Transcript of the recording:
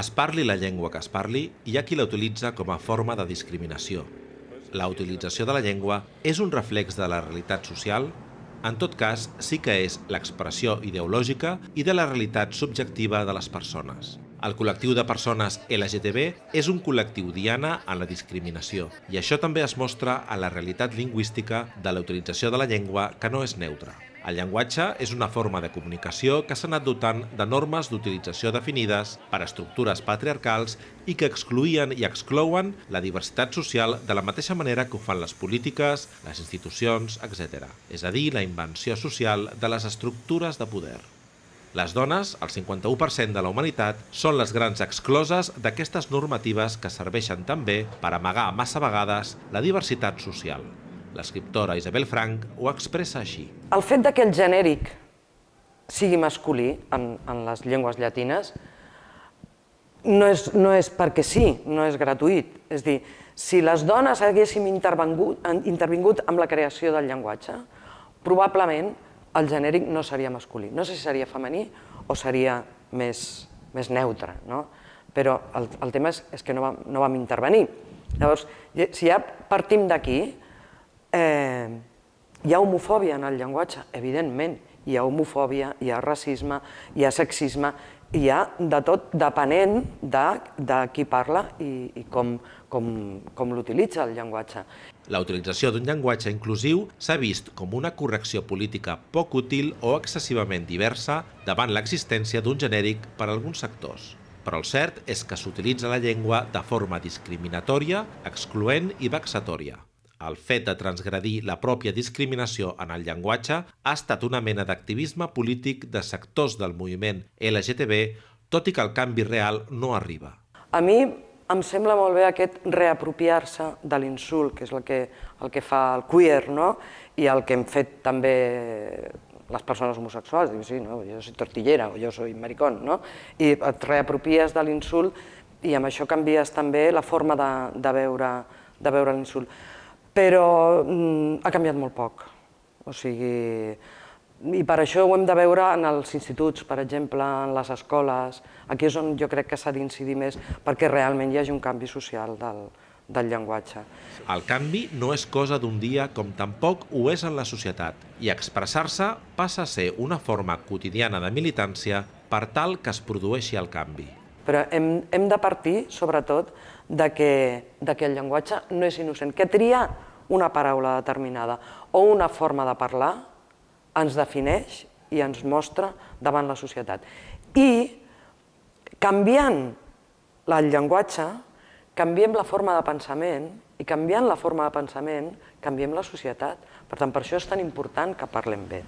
Es parli la llengua que es parli, hi ha qui la utilitza com a forma de discriminació. La utilització de la llengua és un reflex de la realitat social? En tot cas, sí que és l'expressió ideològica i de la realitat subjectiva de les persones. El col·lectiu de persones LGTB és un col·lectiu diana en la discriminació i això també es mostra a la realitat lingüística de la utilització de la llengua que no és neutra. El llenguatge és una forma de comunicació que s'ha anat dotant de normes d'utilització definides per estructures patriarcals i que excluïen i exclouen la diversitat social de la mateixa manera que ho fan les polítiques, les institucions, etc. És a dir, la invenció social de les estructures de poder. Les dones, el 51% de la humanitat, són les grans excloses d'aquestes normatives que serveixen també per amagar massa vegades la diversitat social. L'escriptora Isabel Frank ho expressa així. El fet que el genèric sigui masculí en, en les llengües llatines no és, no és perquè sí, no és gratuït. És dir, si les dones haguéssim intervingut, intervingut amb la creació del llenguatge, probablement el genèric no seria masculí. No sé si seria femení o seria més, més neutre, no? però el, el tema és, és que no vam, no vam intervenir. Llavors, si ja partim d'aquí, Eh, hi ha homofòbia en el llenguatge? Evidentment, hi ha homofòbia, hi ha racisme, hi ha sexisme, hi ha de tot depenent de, de qui parla i, i com, com, com l'utilitza el llenguatge. La utilització d'un llenguatge inclusiu s'ha vist com una correcció política poc útil o excessivament diversa davant l'existència d'un genèric per a alguns sectors. Però el cert és que s'utilitza la llengua de forma discriminatòria, excloent i vexatòria. El fet de transgredir la pròpia discriminació en el llenguatge ha estat una mena d'activisme polític de sectors del moviment LGTB, tot i que el canvi real no arriba. A mi em sembla molt bé aquest reapropiar-se de l'insult, que és el que, el que fa el queer, no? i el que hem fet també les persones homosexuals, diu, sí, no? jo soy tortillera o jo soy maricón, no? i et reapropies de l'insult i amb això canvies també la forma de, de veure, de veure l'insult però mm, ha canviat molt poc. O sigui, i per això ho hem de veure en els instituts, per exemple, en les escoles. Aquí és on jo crec que s'ha d'incidir més perquè realment hi hagi un canvi social del, del llenguatge. El canvi no és cosa d'un dia com tampoc ho és en la societat i expressar-se passa a ser una forma quotidiana de militància per tal que es produeixi el canvi. Però hem, hem de partir, sobretot, de que, de que el llenguatge no és innocent, que triar una paraula determinada o una forma de parlar ens defineix i ens mostra davant la societat. I canviant el llenguatge, canviem la forma de pensament i canviant la forma de pensament canviem la societat. Per tant, per això és tan important que parlem bé.